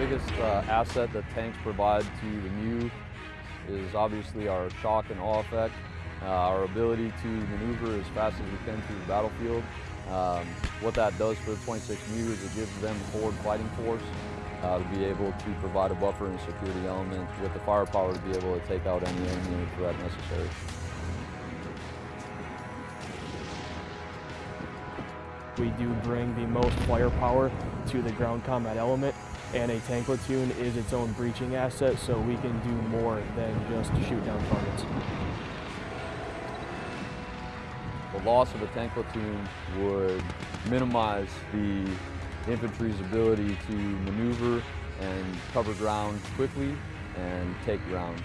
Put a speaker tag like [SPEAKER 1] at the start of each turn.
[SPEAKER 1] biggest uh, asset that tanks provide to the MEU is obviously our shock and awe effect, uh, our ability to maneuver as fast as we can through the battlefield. Um, what that does for the 26 MEU is it gives them forward fighting force uh, to be able to provide a buffer and security element with the firepower to be able to take out any enemy threat necessary.
[SPEAKER 2] We do bring the most firepower to the ground combat element and a tank platoon is its own breaching asset so we can do more than just shoot down targets.
[SPEAKER 1] The loss of a tank platoon would minimize the infantry's ability to maneuver and cover ground quickly and take ground.